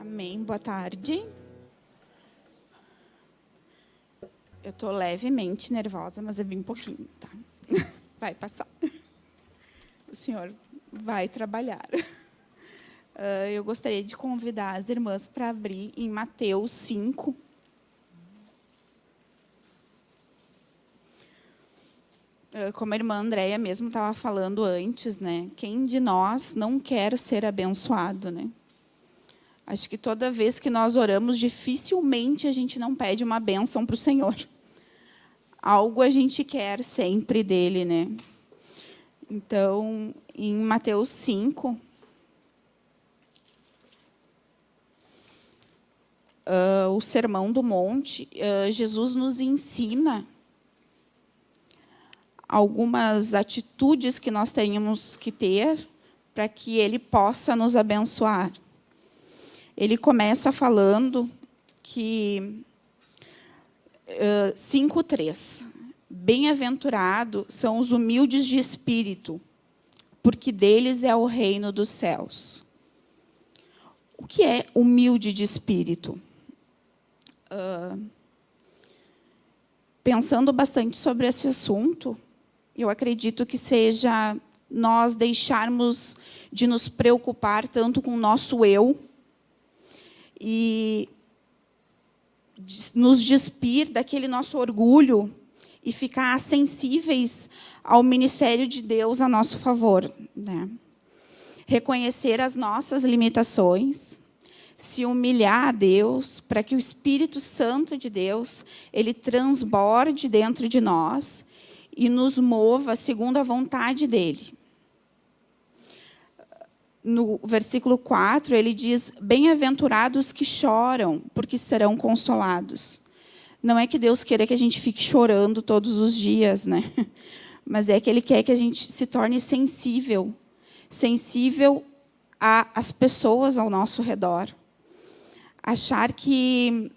Amém. Boa tarde. Eu estou levemente nervosa, mas é bem pouquinho, tá? Vai passar. O senhor vai trabalhar. Ah, eu gostaria de convidar as irmãs para abrir em Mateus 5. Ah, como a irmã Andréia mesmo estava falando antes, né? Quem de nós não quer ser abençoado, né? Acho que toda vez que nós oramos, dificilmente a gente não pede uma bênção para o Senhor. Algo a gente quer sempre dele, né? Então, em Mateus 5, uh, ah, o Sermão do Monte, uh, Jesus nos ensina algumas atitudes que nós teríamos que ter para que ele possa nos abençoar. Ele começa falando que uh, 5:3 Bem-aventurado são os humildes de espírito, porque deles é o reino dos céus. O que é humilde de espírito? Uh, pensando bastante sobre esse assunto, eu acredito que seja nós deixarmos de nos preocupar tanto com o nosso eu e nos despir daquele nosso orgulho e ficar sensíveis ao ministério de Deus a nosso favor. Né? Reconhecer as nossas limitações, se humilhar a Deus, para que o Espírito Santo de Deus ele transborde dentro de nós e nos mova segundo a vontade dele. No versículo 4, ele diz, bem-aventurados que choram, porque serão consolados. Não é que Deus queira que a gente fique chorando todos os dias, né? mas é que Ele quer que a gente se torne sensível, sensível às pessoas ao nosso redor. Achar que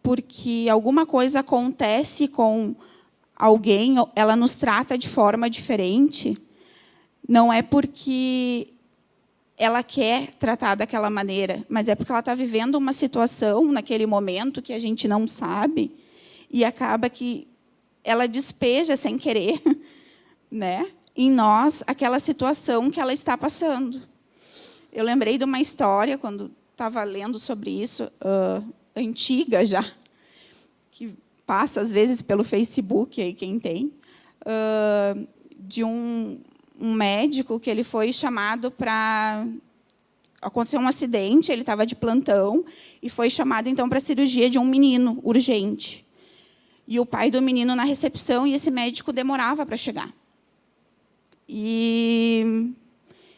porque alguma coisa acontece com alguém, ela nos trata de forma diferente, não é porque ela quer tratar daquela maneira, mas é porque ela está vivendo uma situação naquele momento que a gente não sabe e acaba que ela despeja sem querer, né, em nós aquela situação que ela está passando. Eu lembrei de uma história quando estava lendo sobre isso, uh, antiga já, que passa, às vezes, pelo Facebook, aí quem tem, uh, de um, um médico que ele foi chamado para aconteceu um acidente, ele estava de plantão e foi chamado então para a cirurgia de um menino urgente. E o pai do menino na recepção e esse médico demorava para chegar. E,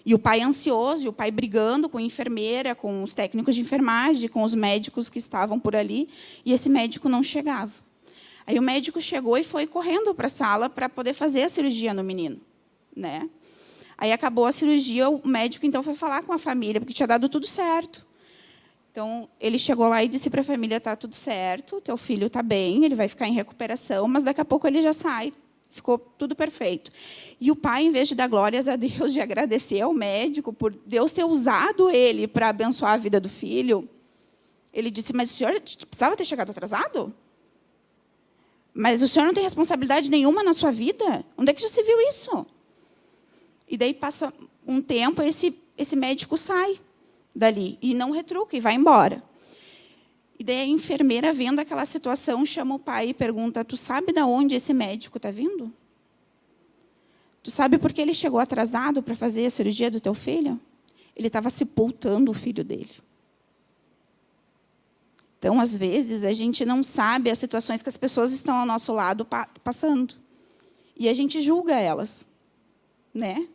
e o pai ansioso, e o pai brigando com a enfermeira, com os técnicos de enfermagem, com os médicos que estavam por ali, e esse médico não chegava. Aí o médico chegou e foi correndo para a sala para poder fazer a cirurgia no menino. Né? Aí acabou a cirurgia, o médico então foi falar com a família, porque tinha dado tudo certo. Então, ele chegou lá e disse para a família, está tudo certo, teu filho está bem, ele vai ficar em recuperação, mas daqui a pouco ele já sai. Ficou tudo perfeito. E o pai, em vez de dar glórias a Deus, de agradecer ao médico por Deus ter usado ele para abençoar a vida do filho, ele disse, mas o senhor precisava ter chegado atrasado? Mas o senhor não tem responsabilidade nenhuma na sua vida? Onde é que já se viu isso? E daí passa um tempo, esse, esse médico sai dali e não retruca e vai embora. E daí a enfermeira, vendo aquela situação, chama o pai e pergunta, tu sabe de onde esse médico está vindo? Tu sabe por que ele chegou atrasado para fazer a cirurgia do teu filho? Ele estava sepultando o filho dele. Então, às vezes, a gente não sabe as situações que as pessoas estão ao nosso lado passando. E a gente julga elas. Né?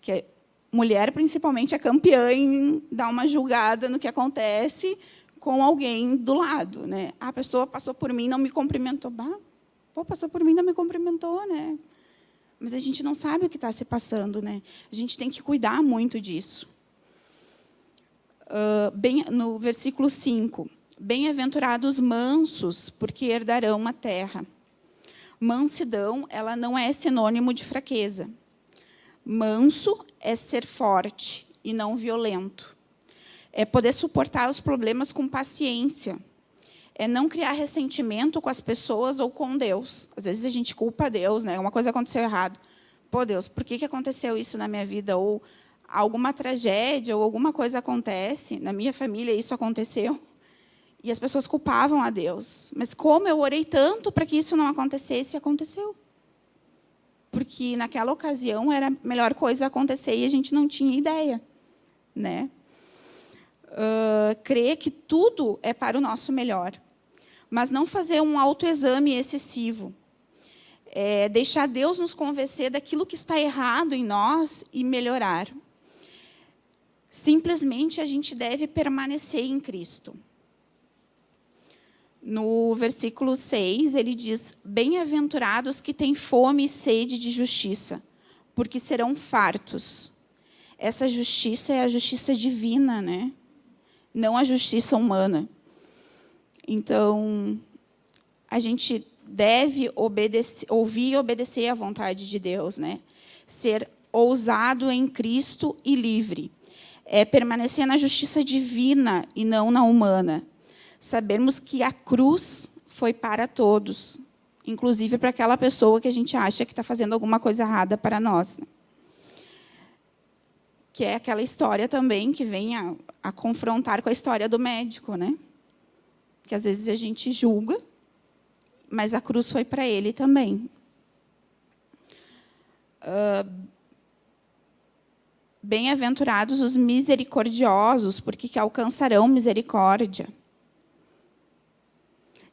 Que mulher, principalmente, é campeã em dar uma julgada no que acontece com alguém do lado. Né? A pessoa passou por mim não me cumprimentou. Bah, pô, passou por mim não me cumprimentou. Né? Mas a gente não sabe o que está se passando. Né? A gente tem que cuidar muito disso. Uh, bem, no versículo 5 Bem-aventurados mansos, porque herdarão a terra. Mansidão, ela não é sinônimo de fraqueza. Manso é ser forte e não violento. É poder suportar os problemas com paciência. É não criar ressentimento com as pessoas ou com Deus. Às vezes a gente culpa Deus, né? Uma coisa aconteceu errado. Pô, Deus, por que, que aconteceu isso na minha vida? Ou alguma tragédia ou alguma coisa acontece, na minha família isso aconteceu, e as pessoas culpavam a Deus. Mas como eu orei tanto para que isso não acontecesse, aconteceu. Porque naquela ocasião era a melhor coisa acontecer e a gente não tinha ideia. Né? Uh, crer que tudo é para o nosso melhor. Mas não fazer um autoexame excessivo. É deixar Deus nos convencer daquilo que está errado em nós e melhorar. Simplesmente a gente deve permanecer em Cristo. No versículo 6, ele diz, Bem-aventurados que têm fome e sede de justiça, porque serão fartos. Essa justiça é a justiça divina, né? não a justiça humana. Então, a gente deve obedecer, ouvir e obedecer à vontade de Deus, né? ser ousado em Cristo e livre. É permanecer na justiça divina e não na humana sabermos que a cruz foi para todos, inclusive para aquela pessoa que a gente acha que está fazendo alguma coisa errada para nós. Né? Que é aquela história também que vem a, a confrontar com a história do médico, né? que às vezes a gente julga, mas a cruz foi para ele também. Uh, Bem-aventurados os misericordiosos, porque que alcançarão misericórdia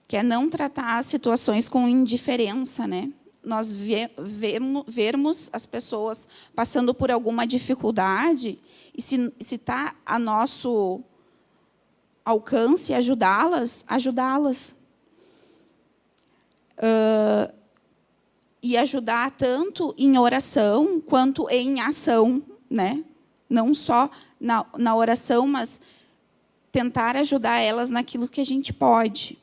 que é não tratar as situações com indiferença, né? Nós ve vemos, vermos as pessoas passando por alguma dificuldade e se está a nosso alcance ajudá-las, ajudá-las. Uh, e ajudar tanto em oração quanto em ação, né? Não só na, na oração, mas tentar ajudar elas naquilo que a gente pode.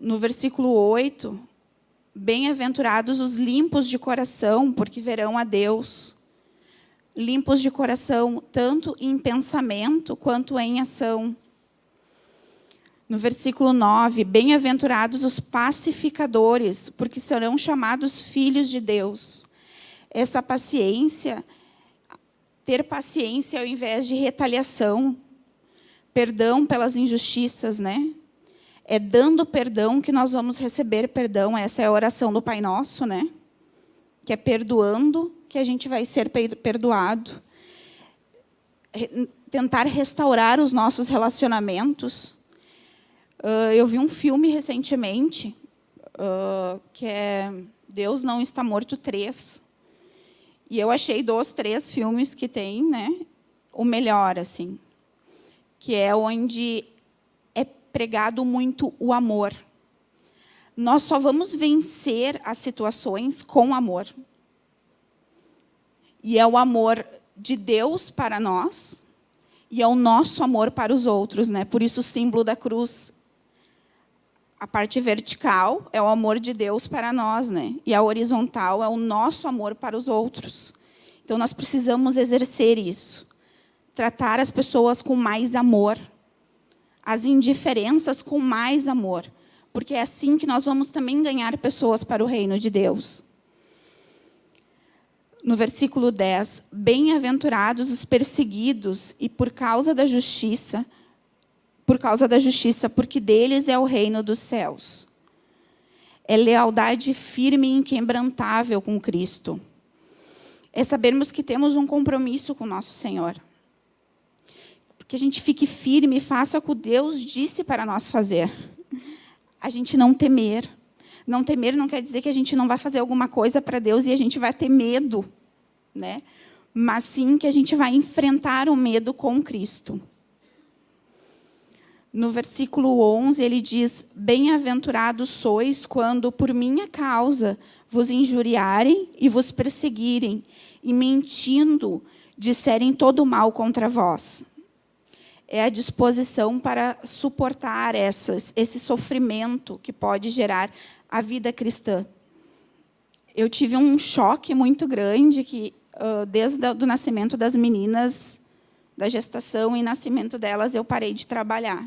No versículo 8, bem-aventurados os limpos de coração, porque verão a Deus. Limpos de coração, tanto em pensamento quanto em ação. No versículo 9, bem-aventurados os pacificadores, porque serão chamados filhos de Deus. Essa paciência, ter paciência ao invés de retaliação, perdão pelas injustiças, né? É dando perdão que nós vamos receber perdão. Essa é a oração do Pai Nosso, né? Que é perdoando que a gente vai ser perdoado. Tentar restaurar os nossos relacionamentos. Uh, eu vi um filme recentemente, uh, que é Deus Não Está Morto 3. E eu achei dos três filmes que tem, né, o melhor, assim. Que é onde pregado muito o amor. Nós só vamos vencer as situações com amor. E é o amor de Deus para nós e é o nosso amor para os outros. Né? Por isso o símbolo da cruz, a parte vertical é o amor de Deus para nós. Né? E a horizontal é o nosso amor para os outros. Então nós precisamos exercer isso. Tratar as pessoas com mais amor as indiferenças com mais amor, porque é assim que nós vamos também ganhar pessoas para o reino de Deus. No versículo 10, bem-aventurados os perseguidos e por causa da justiça, por causa da justiça, porque deles é o reino dos céus. É lealdade firme e inquebrantável com Cristo. É sabermos que temos um compromisso com nosso Senhor que a gente fique firme e faça o que Deus disse para nós fazer. A gente não temer. Não temer não quer dizer que a gente não vai fazer alguma coisa para Deus e a gente vai ter medo, né? mas sim que a gente vai enfrentar o medo com Cristo. No versículo 11, ele diz, Bem-aventurados sois quando, por minha causa, vos injuriarem e vos perseguirem, e mentindo, disserem todo mal contra vós é a disposição para suportar essas, esse sofrimento que pode gerar a vida cristã. Eu tive um choque muito grande que desde o nascimento das meninas, da gestação e nascimento delas, eu parei de trabalhar.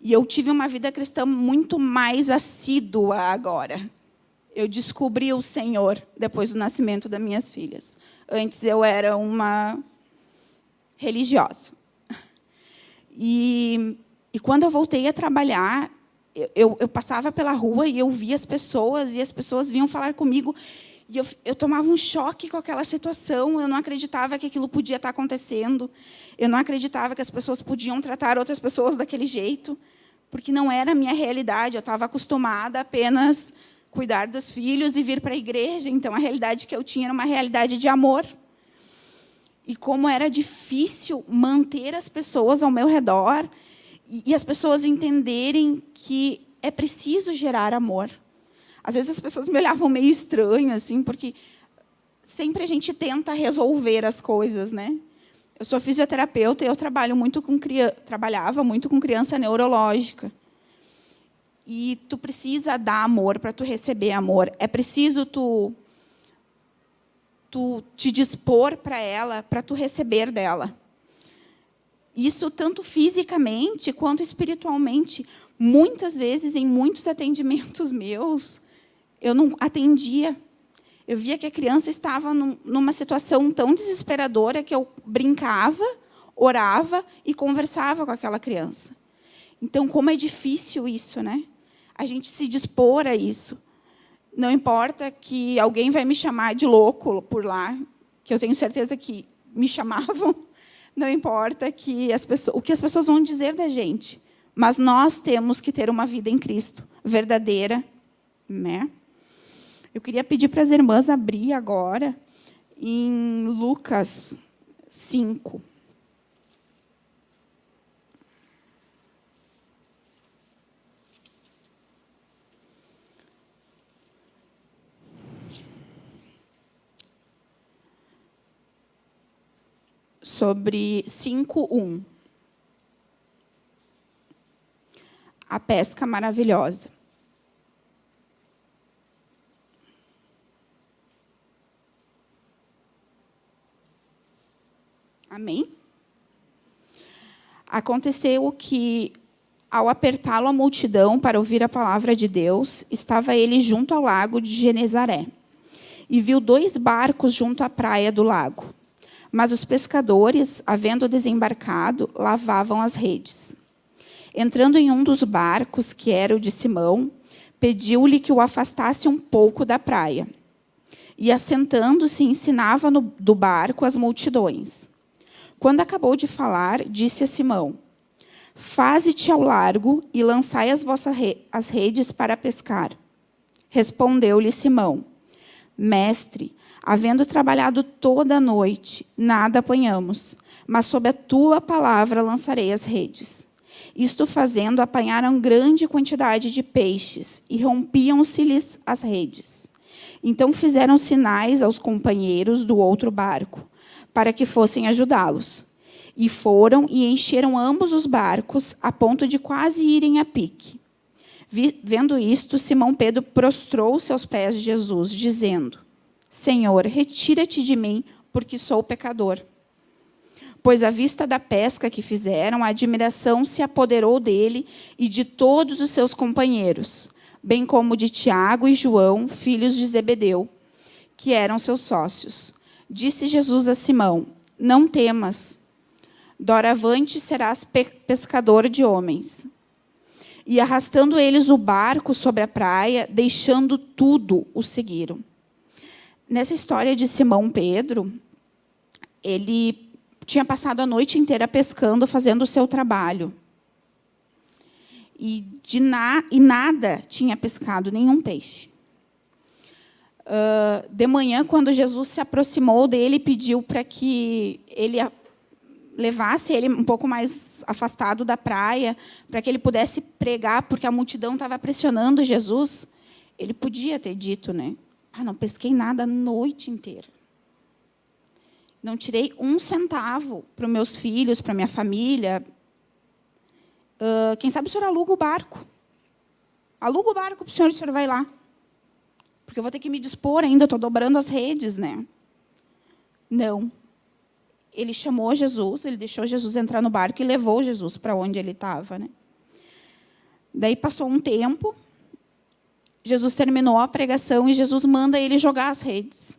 E eu tive uma vida cristã muito mais assídua agora. Eu descobri o Senhor depois do nascimento das minhas filhas. Antes eu era uma religiosa. E, e quando eu voltei a trabalhar, eu, eu, passava pela rua e eu via as pessoas, e as pessoas vinham falar comigo, e eu, eu tomava um choque com aquela situação, eu não acreditava que aquilo podia estar acontecendo, eu não acreditava que as pessoas podiam tratar outras pessoas daquele jeito porque não era a minha realidade. Eu estava acostumada apenas cuidar dos filhos e vir para a igreja. Então, a realidade que eu tinha era uma realidade de amor. E como era difícil manter as pessoas ao meu redor e as pessoas entenderem que é preciso gerar amor. Às vezes as pessoas me olhavam meio estranho, assim, porque sempre a gente tenta resolver as coisas, né? Eu sou fisioterapeuta e eu trabalho muito com trabalhava muito com criança neurológica. E tu precisa dar amor para tu receber amor. É preciso tu tu te dispor para ela, para tu receber dela. Isso tanto fisicamente quanto espiritualmente. Muitas vezes, em muitos atendimentos meus, eu não atendia eu via que a criança estava num, numa situação tão desesperadora que eu brincava, orava e conversava com aquela criança. Então, como é difícil isso, né? A gente se dispor a isso. Não importa que alguém vai me chamar de louco por lá, que eu tenho certeza que me chamavam. Não importa que as pessoas, o que as pessoas vão dizer da gente. Mas nós temos que ter uma vida em Cristo, verdadeira, né? Eu queria pedir para as irmãs abrir agora em Lucas 5. Sobre 5.1. A pesca maravilhosa. Amém? Aconteceu que, ao apertá-lo a multidão para ouvir a palavra de Deus, estava ele junto ao lago de Genezaré. E viu dois barcos junto à praia do lago. Mas os pescadores, havendo desembarcado, lavavam as redes. Entrando em um dos barcos, que era o de Simão, pediu-lhe que o afastasse um pouco da praia. E, assentando-se, ensinava no, do barco as multidões. Quando acabou de falar, disse a Simão, Faze-te ao largo e lançai as vossas re as redes para pescar. Respondeu-lhe Simão, Mestre, havendo trabalhado toda a noite, nada apanhamos, mas sob a tua palavra lançarei as redes. Isto fazendo, apanharam grande quantidade de peixes e rompiam-se-lhes as redes. Então fizeram sinais aos companheiros do outro barco, para que fossem ajudá-los. E foram e encheram ambos os barcos, a ponto de quase irem a pique. Vendo isto, Simão Pedro prostrou-se aos pés de Jesus, dizendo, Senhor, retira-te de mim, porque sou pecador. Pois à vista da pesca que fizeram, a admiração se apoderou dele e de todos os seus companheiros, bem como de Tiago e João, filhos de Zebedeu, que eram seus sócios. Disse Jesus a Simão, não temas, doravante serás pescador de homens. E arrastando eles o barco sobre a praia, deixando tudo, o seguiram. Nessa história de Simão Pedro, ele tinha passado a noite inteira pescando, fazendo o seu trabalho. E, de na, e nada tinha pescado, nenhum peixe. Uh, de manhã, quando Jesus se aproximou dele, pediu para que ele levasse ele um pouco mais afastado da praia, para que ele pudesse pregar, porque a multidão estava pressionando Jesus. Ele podia ter dito, né? Ah, não pesquei nada a noite inteira. Não tirei um centavo para os meus filhos, para minha família. Uh, quem sabe o senhor aluga o barco. Aluga o barco para o senhor e o senhor vai lá porque eu vou ter que me dispor ainda, estou dobrando as redes. Né? Não. Ele chamou Jesus, ele deixou Jesus entrar no barco e levou Jesus para onde ele estava. Né? Daí passou um tempo, Jesus terminou a pregação e Jesus manda ele jogar as redes.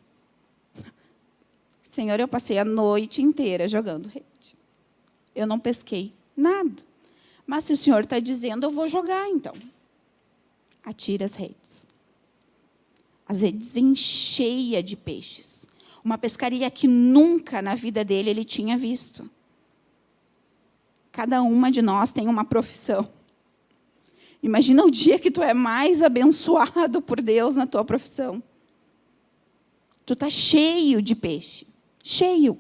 Senhor, eu passei a noite inteira jogando rede. Eu não pesquei nada. Mas se o Senhor está dizendo, eu vou jogar então. Atira as redes. As redes vêm cheias de peixes. Uma pescaria que nunca na vida dele ele tinha visto. Cada uma de nós tem uma profissão. Imagina o dia que tu é mais abençoado por Deus na tua profissão. Tu está cheio de peixe cheio.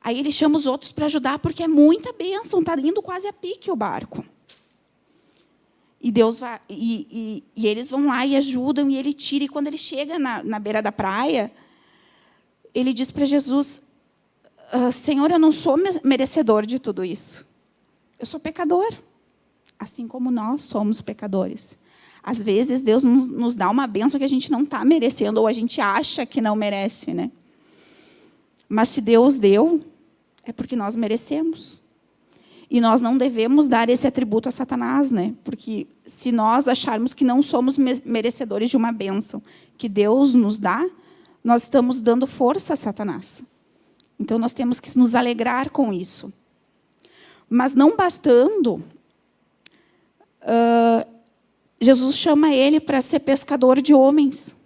Aí ele chama os outros para ajudar, porque é muita bênção, está indo quase a pique o barco. E, Deus vai, e, e, e, eles vão lá e ajudam, e ele tira. E quando ele chega na, na beira da praia, ele diz para Jesus, ah, Senhor, eu não sou merecedor de tudo isso. Eu sou pecador, assim como nós somos pecadores. Às vezes, Deus nos dá uma bênção que a gente não está merecendo, ou a gente acha que não merece. Né? Mas se Deus deu, é porque nós merecemos. E nós não devemos dar esse atributo a Satanás, né? Porque se nós acharmos que não somos merecedores de uma bênção que Deus nos dá, nós estamos dando força a Satanás. Então nós temos que nos alegrar com isso. Mas não bastando, uh, Jesus chama ele para ser pescador de homens.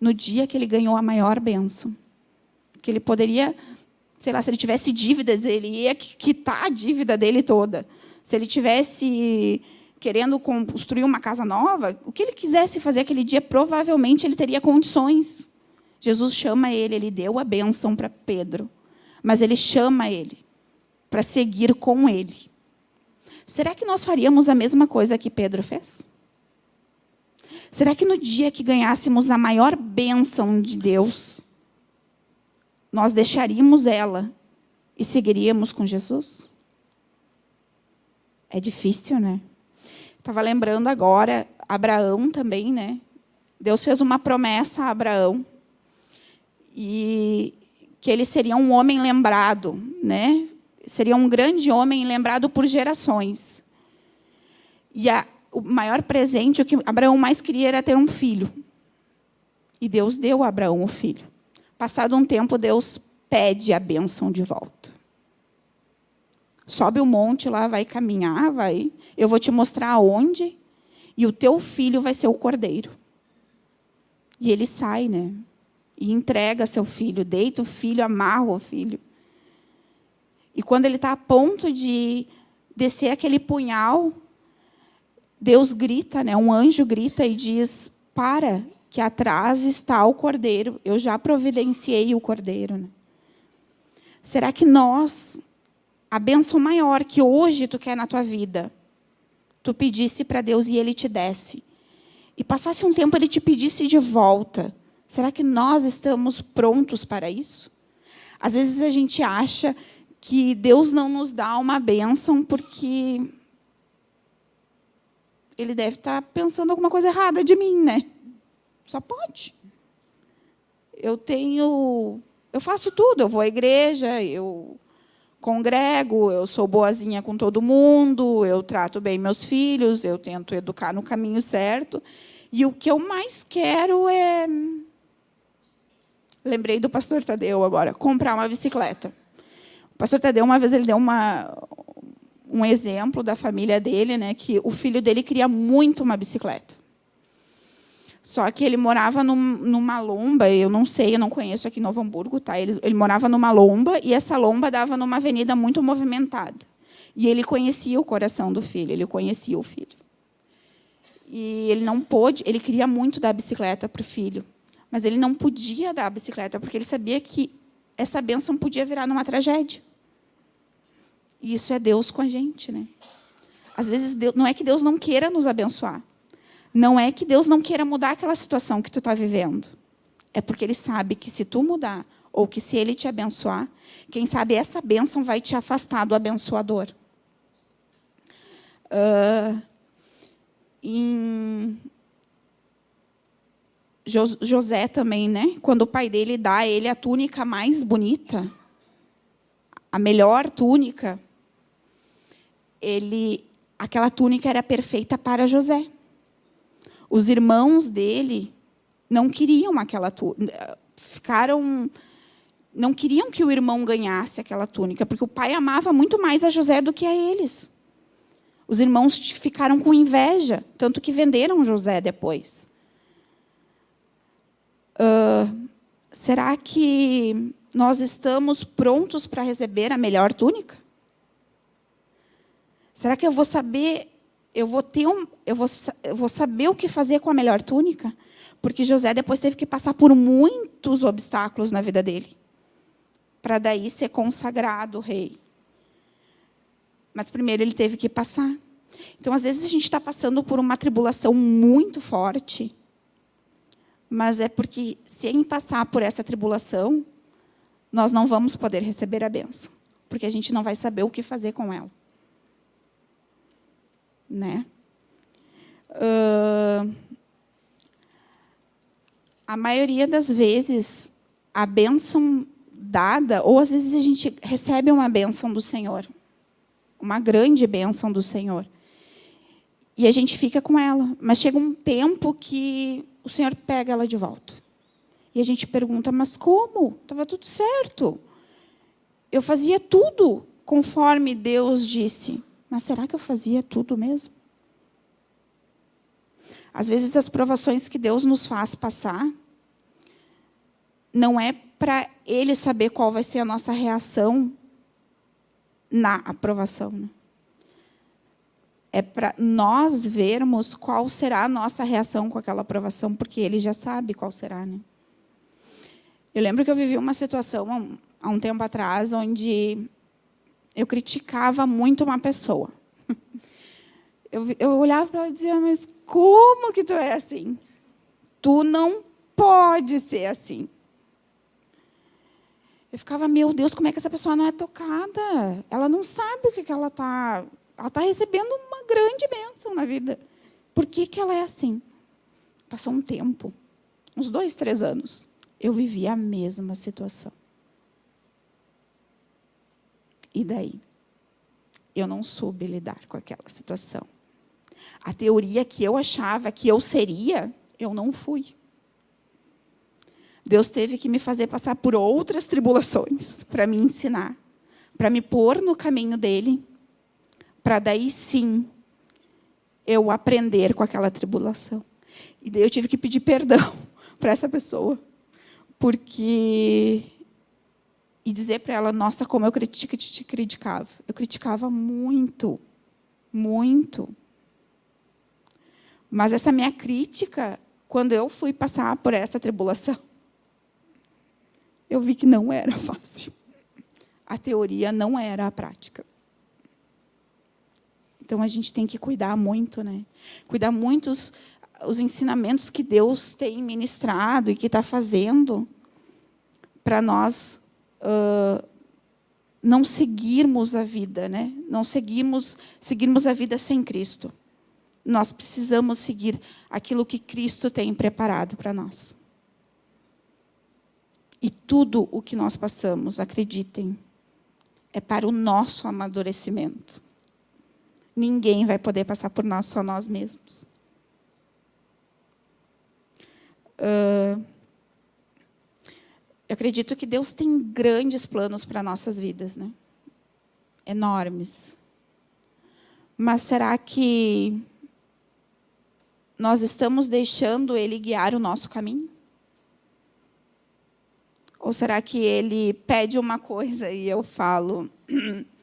No dia que ele ganhou a maior bênção que ele poderia, sei lá, se ele tivesse dívidas, ele ia quitar a dívida dele toda. Se ele tivesse querendo construir uma casa nova, o que ele quisesse fazer aquele dia, provavelmente ele teria condições. Jesus chama ele, ele deu a bênção para Pedro, mas ele chama ele para seguir com ele. Será que nós faríamos a mesma coisa que Pedro fez? Será que no dia que ganhássemos a maior bênção de Deus, nós deixaríamos ela e seguiríamos com Jesus? É difícil, né? Estava lembrando agora, Abraão também, né? Deus fez uma promessa a Abraão e que ele seria um homem lembrado, né? Seria um grande homem lembrado por gerações. E a, o maior presente, o que Abraão mais queria era ter um filho. E Deus deu a Abraão o filho. Passado um tempo, Deus pede a bênção de volta. Sobe o monte lá, vai caminhar, vai. Eu vou te mostrar aonde, e o teu filho vai ser o cordeiro. E ele sai, né? E entrega seu filho, deita o filho, amarra o filho. E quando ele está a ponto de descer aquele punhal, Deus grita, né? um anjo grita e diz, para, que atrás está o cordeiro. Eu já providenciei o cordeiro. Né? Será que nós, a bênção maior que hoje tu quer na tua vida, tu pedisse para Deus e Ele te desse, e passasse um tempo Ele te pedisse de volta, será que nós estamos prontos para isso? Às vezes a gente acha que Deus não nos dá uma bênção porque Ele deve estar pensando alguma coisa errada de mim, né? Só pode. Eu tenho, eu faço tudo, eu vou à igreja, eu congrego, eu sou boazinha com todo mundo, eu trato bem meus filhos, eu tento educar no caminho certo. E o que eu mais quero é lembrei do pastor Tadeu agora, comprar uma bicicleta. O pastor Tadeu uma vez ele deu uma um exemplo da família dele, né, que o filho dele queria muito uma bicicleta. Só que ele morava num, numa lomba, eu não sei, eu não conheço aqui em Novo Hamburgo, tá? Ele, ele morava numa lomba e essa lomba dava numa avenida muito movimentada. E ele conhecia o coração do filho, ele conhecia o filho. E ele não pôde, ele queria muito dar a bicicleta para o filho, mas ele não podia dar a bicicleta porque ele sabia que essa bênção podia virar numa tragédia. E isso é Deus com a gente, né? Às vezes Deus, não é que Deus não queira nos abençoar, não é que Deus não queira mudar aquela situação que tu está vivendo. É porque Ele sabe que se tu mudar, ou que se Ele te abençoar, quem sabe essa bênção vai te afastar do abençoador. Uh, em José também, né? Quando o pai dele dá a ele a túnica mais bonita, a melhor túnica, ele, aquela túnica era perfeita para José. Os irmãos dele não queriam aquela túnica, ficaram não queriam que o irmão ganhasse aquela túnica, porque o pai amava muito mais a José do que a eles. Os irmãos ficaram com inveja, tanto que venderam José depois. Uh, será que nós estamos prontos para receber a melhor túnica? Será que eu vou saber, eu vou ter um, eu vou, eu vou saber o que fazer com a melhor túnica? Porque José depois teve que passar por muitos obstáculos na vida dele, para daí ser consagrado rei. Mas primeiro ele teve que passar. Então, às vezes, a gente está passando por uma tribulação muito forte, mas é porque, se em passar por essa tribulação, nós não vamos poder receber a benção, porque a gente não vai saber o que fazer com ela né? Uh, a maioria das vezes, a bênção dada, ou às vezes a gente recebe uma bênção do Senhor, uma grande bênção do Senhor, e a gente fica com ela. Mas chega um tempo que o Senhor pega ela de volta. E a gente pergunta, mas como? Estava tudo certo. Eu fazia tudo conforme Deus disse. Mas será que eu fazia tudo mesmo? Às vezes, as provações que Deus nos faz passar não é para Ele saber qual vai ser a nossa reação na aprovação. É para nós vermos qual será a nossa reação com aquela aprovação, porque Ele já sabe qual será. Né? Eu lembro que eu vivi uma situação há um tempo atrás, onde eu criticava muito uma pessoa. Eu, eu olhava para ela e dizia, mas como que tu é assim? Tu não pode ser assim. Eu ficava, meu Deus, como é que essa pessoa não é tocada? Ela não sabe o que, que ela está... Ela está recebendo grande bênção na vida. Por que, que ela é assim? Passou um tempo, uns dois, três anos, eu vivi a mesma situação. E daí? Eu não soube lidar com aquela situação. A teoria que eu achava que eu seria, eu não fui. Deus teve que me fazer passar por outras tribulações para me ensinar, para me pôr no caminho dele, para daí sim eu aprender com aquela tribulação. E daí eu tive que pedir perdão para essa pessoa, porque e dizer para ela, nossa, como eu critica, te criticava. Eu criticava muito, muito. Mas essa minha crítica, quando eu fui passar por essa tribulação, eu vi que não era fácil. A teoria não era a prática. Então, a gente tem que cuidar muito, né? Cuidar muito os, os ensinamentos que Deus tem ministrado e que está fazendo para nós uh, não seguirmos a vida, né? não seguirmos, seguirmos a vida sem Cristo. Nós precisamos seguir aquilo que Cristo tem preparado para nós. E tudo o que nós passamos, acreditem, é para o nosso amadurecimento. Ninguém vai poder passar por nós, só nós mesmos. Uh, eu acredito que Deus tem grandes planos para nossas vidas, né? Enormes. Mas será que nós estamos deixando Ele guiar o nosso caminho? Ou será que Ele pede uma coisa e eu falo,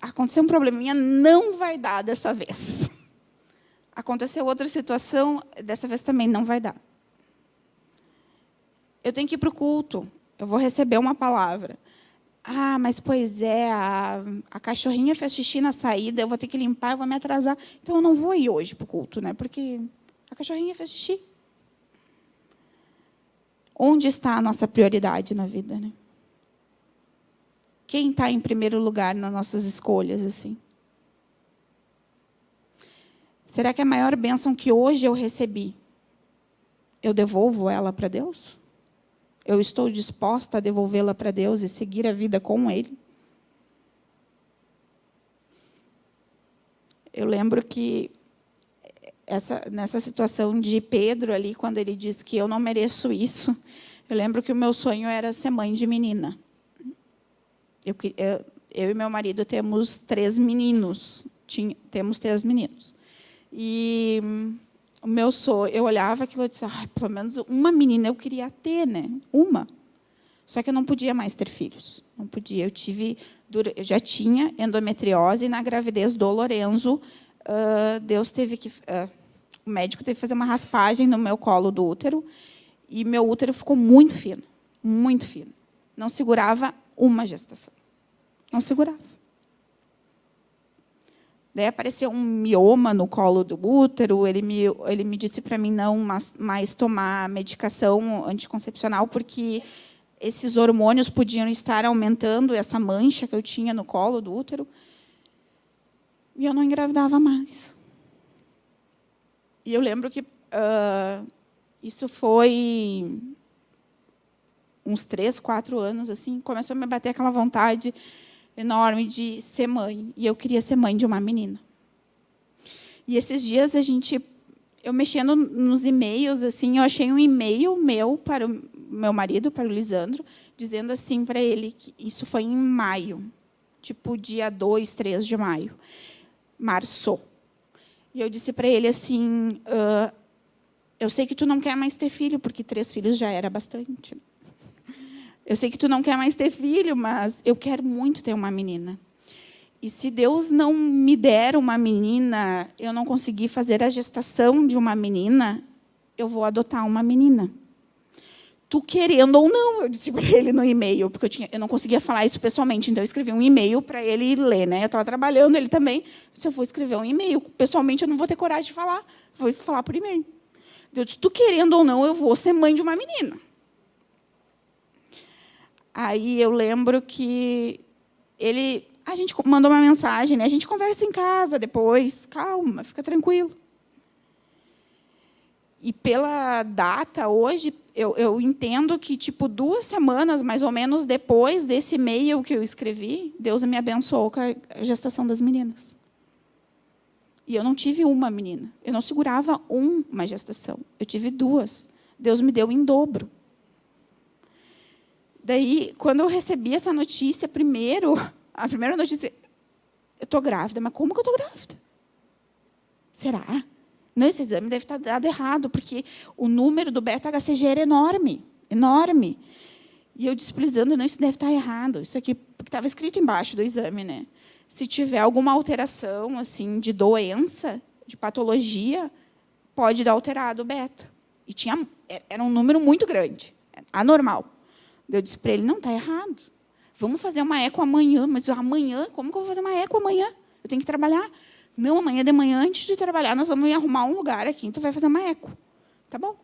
aconteceu um probleminha, não vai dar dessa vez. Aconteceu outra situação, dessa vez também não vai dar eu tenho que ir para o culto, eu vou receber uma palavra. Ah, mas pois é, a, a cachorrinha fez xixi na saída, eu vou ter que limpar, eu vou me atrasar. Então, eu não vou ir hoje para o culto, né? porque a cachorrinha fez xixi. Onde está a nossa prioridade na vida? Né? Quem está em primeiro lugar nas nossas escolhas? assim? Será que a maior bênção que hoje eu recebi eu devolvo ela para Deus? Eu estou disposta a devolvê-la para Deus e seguir a vida com Ele? Eu lembro que essa, nessa situação de Pedro ali, quando ele diz que eu não mereço isso, eu lembro que o meu sonho era ser mãe de menina. Eu, eu, eu e meu marido temos três meninos, tinha, temos três meninos. E o meu sonho, eu olhava aquilo e disse, ah, pelo menos uma menina eu queria ter, né? Uma. Só que eu não podia mais ter filhos. Não podia. Eu tive, eu já tinha endometriose e na gravidez do Lorenzo, uh, Deus teve que, uh, o médico teve que fazer uma raspagem no meu colo do útero e meu útero ficou muito fino, muito fino. Não segurava uma gestação. Não segurava. Daí apareceu um mioma no colo do útero, ele me, ele me disse para mim não mais tomar medicação anticoncepcional, porque esses hormônios podiam estar aumentando essa mancha que eu tinha no colo do útero. E eu não engravidava mais. E eu lembro que uh, isso foi uns três, quatro anos, assim, começou a me bater aquela vontade enorme de ser mãe. E eu queria ser mãe de uma menina. E esses dias a gente, eu mexendo nos e-mails, assim, eu achei um e-mail meu para o meu marido, para o Lisandro, dizendo assim para ele que isso foi em maio, tipo dia 2, 3 de maio, março. E eu disse para ele assim, uh, eu sei que tu não quer mais ter filho, porque três filhos já era bastante. Eu sei que tu não quer mais ter filho, mas eu quero muito ter uma menina. E se Deus não me der uma menina, eu não conseguir fazer a gestação de uma menina, eu vou adotar uma menina. Tu querendo ou não, eu disse para ele no e-mail, porque eu, tinha, eu não conseguia falar isso pessoalmente, então eu escrevi um e-mail para ele ler. Né? Eu estava trabalhando, ele também. Se eu for escrever um e-mail, pessoalmente eu não vou ter coragem de falar, vou falar por e-mail. Eu disse, tu querendo ou não, eu vou ser mãe de uma menina. Aí eu lembro que ele, a gente mandou uma mensagem, né? A gente conversa em casa depois, calma, fica tranquilo. E pela data hoje, eu, eu entendo que tipo duas semanas mais ou menos depois desse e-mail que eu escrevi, Deus me abençoou com a gestação das meninas. E eu não tive uma menina, eu não segurava uma gestação, eu tive duas. Deus me deu em dobro. Daí, quando eu recebi essa notícia, primeiro, a primeira notícia, eu estou grávida, mas como que eu estou grávida? Será? Não, esse exame deve estar dado errado, porque o número do beta-HCG era enorme, enorme. E eu disse não, isso deve estar errado. Isso aqui, estava escrito embaixo do exame, né? Se tiver alguma alteração assim de doença, de patologia, pode dar alterado o beta. E tinha, era um número muito grande, anormal. Eu disse para ele, não, está errado. Vamos fazer uma eco amanhã. Mas amanhã, como que eu vou fazer uma eco amanhã? Eu tenho que trabalhar. Não, amanhã de manhã, antes de trabalhar, nós vamos arrumar um lugar aqui, então vai fazer uma eco. Tá bom.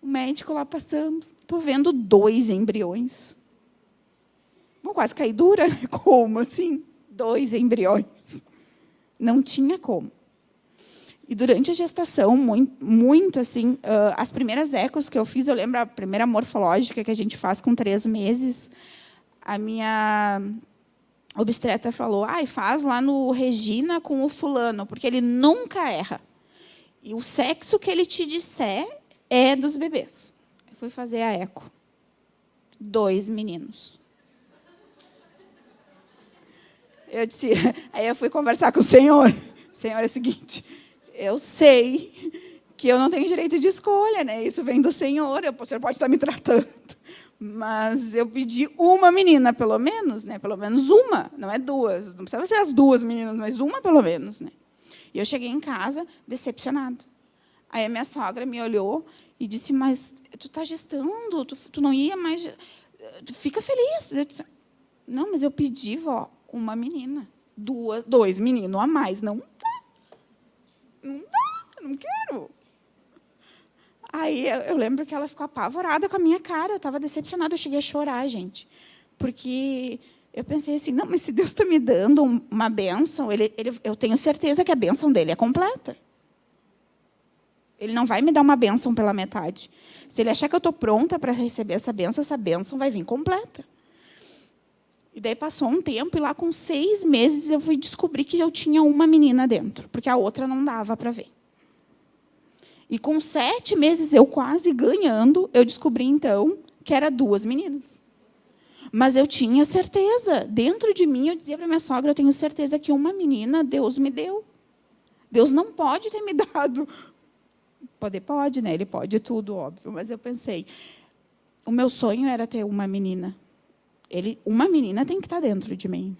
O médico lá passando, estou vendo dois embriões. Bom, quase caí dura. Né? Como assim? Dois embriões. Não tinha como. E durante a gestação, muito, muito assim, uh, as primeiras ecos que eu fiz, eu lembro a primeira morfológica que a gente faz com três meses, a minha obstetra falou, ah, faz lá no Regina com o fulano, porque ele nunca erra. E o sexo que ele te disser é dos bebês. Eu fui fazer a eco. Dois meninos. Eu disse, aí eu fui conversar com o senhor. Senhor, é o seguinte, eu sei que eu não tenho direito de escolha, né? Isso vem do Senhor, o Senhor pode estar me tratando. Mas eu pedi uma menina, pelo menos, né? Pelo menos uma, não é duas. Não precisa ser as duas meninas, mas uma pelo menos, né? E eu cheguei em casa decepcionada. Aí a minha sogra me olhou e disse, mas tu está gestando, tu, tu, não ia mais... Fica feliz. Eu disse, não, mas eu pedi, vó, uma menina. Duas, dois meninos a mais, não não dá, não quero. Aí eu lembro que ela ficou apavorada com a minha cara, eu estava decepcionada, eu cheguei a chorar, gente. Porque eu pensei assim, não, mas se Deus está me dando uma bênção, ele, ele, eu tenho certeza que a bênção dele é completa. Ele não vai me dar uma bênção pela metade. Se ele achar que eu estou pronta para receber essa bênção, essa bênção vai vir completa. E daí passou um tempo, e lá com seis meses eu fui descobrir que eu tinha uma menina dentro, porque a outra não dava para ver. E com sete meses, eu quase ganhando, eu descobri, então, que era duas meninas. Mas eu tinha certeza. Dentro de mim, eu dizia para minha sogra, eu tenho certeza que uma menina Deus me deu. Deus não pode ter me dado. Poder pode, né? Ele pode tudo, óbvio. Mas eu pensei, o meu sonho era ter uma menina. Ele, uma menina tem que estar dentro de mim.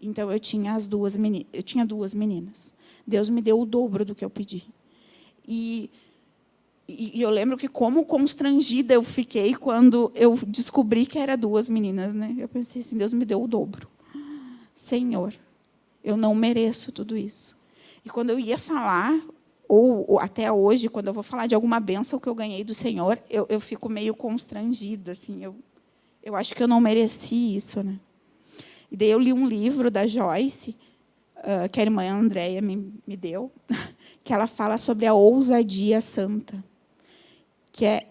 Então eu tinha as duas meninas, eu tinha duas meninas. Deus me deu o dobro do que eu pedi. E, e, eu lembro que como constrangida eu fiquei quando eu descobri que era duas meninas. Né? Eu pensei assim, Deus me deu o dobro. Senhor, eu não mereço tudo isso. E quando eu ia falar, ou, ou até hoje, quando eu vou falar de alguma benção que eu ganhei do Senhor, eu, eu fico meio constrangida. Assim, eu, eu acho que eu não mereci isso. Né? E daí eu li um livro da Joyce, uh, que a irmã Andréia me, me deu, que ela fala sobre a ousadia santa, que é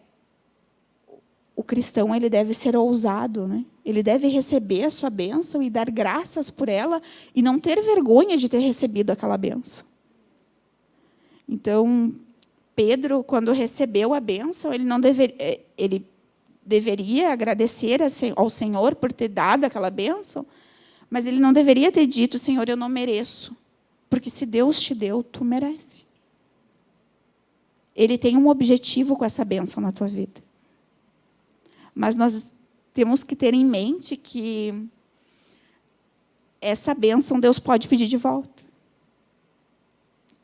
o cristão ele deve ser ousado, né? Ele deve receber a sua bênção e dar graças por ela e não ter vergonha de ter recebido aquela bênção. Então, Pedro, quando recebeu a bênção, ele não deveria, eh, ele deveria agradecer ao Senhor por ter dado aquela bênção, mas ele não deveria ter dito, Senhor, eu não mereço. Porque se Deus te deu, tu merece. Ele tem um objetivo com essa bênção na tua vida. Mas nós temos que ter em mente que essa bênção Deus pode pedir de volta.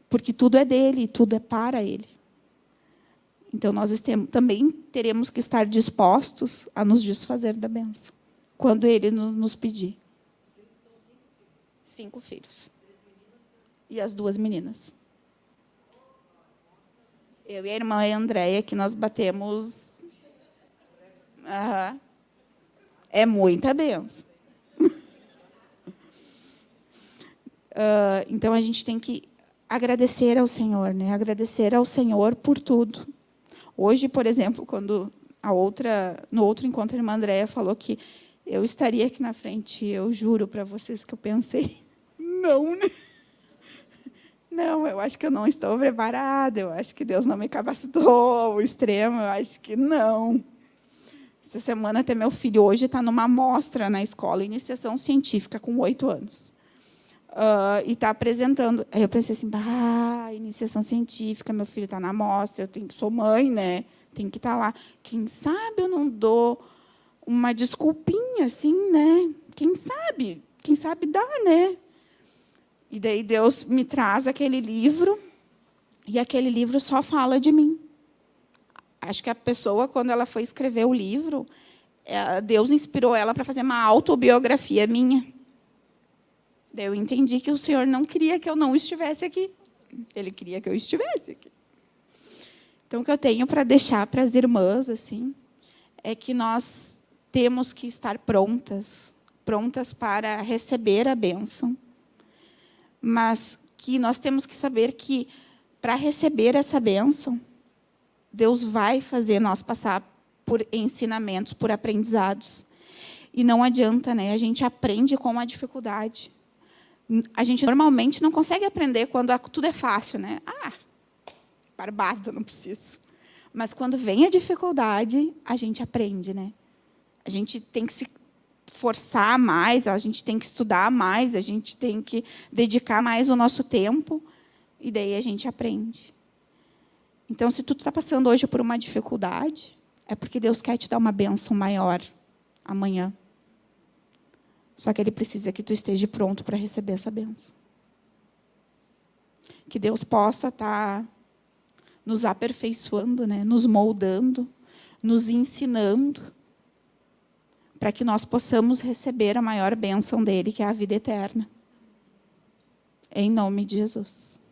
Porque tudo é dele, tudo é para ele. Então, nós também teremos que estar dispostos a nos desfazer da bênção, quando ele nos pedir. Cinco filhos. E as duas meninas. Eu e a irmã Andréia, que nós batemos... Uhum. É muita benção. uh, então, a gente tem que agradecer ao Senhor, né? agradecer ao Senhor por tudo. Hoje, por exemplo, quando a outra, no outro encontro, a irmã Andréia falou que eu estaria aqui na frente, eu juro para vocês que eu pensei, não, né? Não, eu acho que eu não estou preparada, eu acho que Deus não me capacitou ao extremo, eu acho que não. Essa semana até meu filho hoje está numa amostra na escola, iniciação científica, com oito anos. Uh, e está apresentando. Aí eu pensei assim, ah, iniciação científica, meu filho está na amostra, eu tenho, sou mãe, né? Tem que estar tá lá. Quem sabe eu não dou uma desculpinha, assim, né? Quem sabe? Quem sabe dá, né? E daí Deus me traz aquele livro, e aquele livro só fala de mim. Acho que a pessoa, quando ela foi escrever o livro, é, Deus inspirou ela para fazer uma autobiografia minha. Daí eu entendi que o Senhor não queria que eu não estivesse aqui. Ele queria que eu estivesse aqui. Então, o que eu tenho para deixar para as irmãs assim, é que nós temos que estar prontas, prontas para receber a bênção, mas que nós temos que saber que, para receber essa bênção, Deus vai fazer nós passar por ensinamentos, por aprendizados. E não adianta, né? a gente aprende com a dificuldade. A gente normalmente não consegue aprender quando tudo é fácil. Né? Ah, barbada, não preciso. Mas quando vem a dificuldade, a gente aprende. Né? A gente tem que se forçar mais, a gente tem que estudar mais, a gente tem que dedicar mais o nosso tempo, e daí a gente aprende. Então, se tu está passando hoje por uma dificuldade, é porque Deus quer te dar uma bênção maior amanhã. Só que Ele precisa que tu esteja pronto para receber essa bênção. Que Deus possa estar tá nos aperfeiçoando, né? nos moldando, nos ensinando, para que nós possamos receber a maior bênção dele, que é a vida eterna. Em nome de Jesus.